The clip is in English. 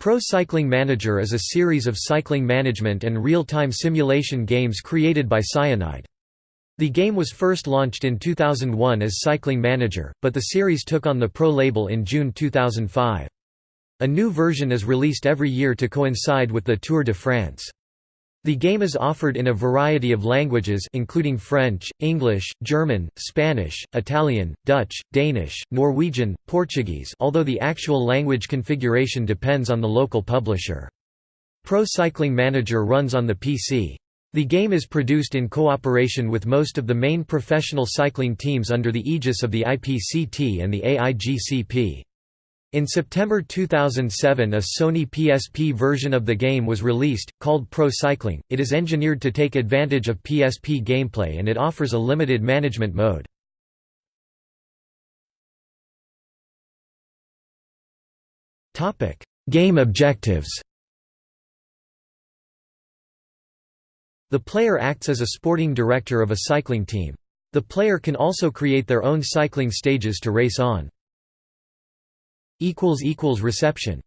Pro Cycling Manager is a series of cycling management and real-time simulation games created by Cyanide. The game was first launched in 2001 as Cycling Manager, but the series took on the Pro label in June 2005. A new version is released every year to coincide with the Tour de France. The game is offered in a variety of languages including French, English, German, Spanish, Italian, Dutch, Danish, Norwegian, Portuguese although the actual language configuration depends on the local publisher. Pro Cycling Manager runs on the PC. The game is produced in cooperation with most of the main professional cycling teams under the aegis of the IPCT and the AIGCP. In September 2007 a Sony PSP version of the game was released, called Pro Cycling. It is engineered to take advantage of PSP gameplay and it offers a limited management mode. Game objectives The player acts as a sporting director of a cycling team. The player can also create their own cycling stages to race on. Reception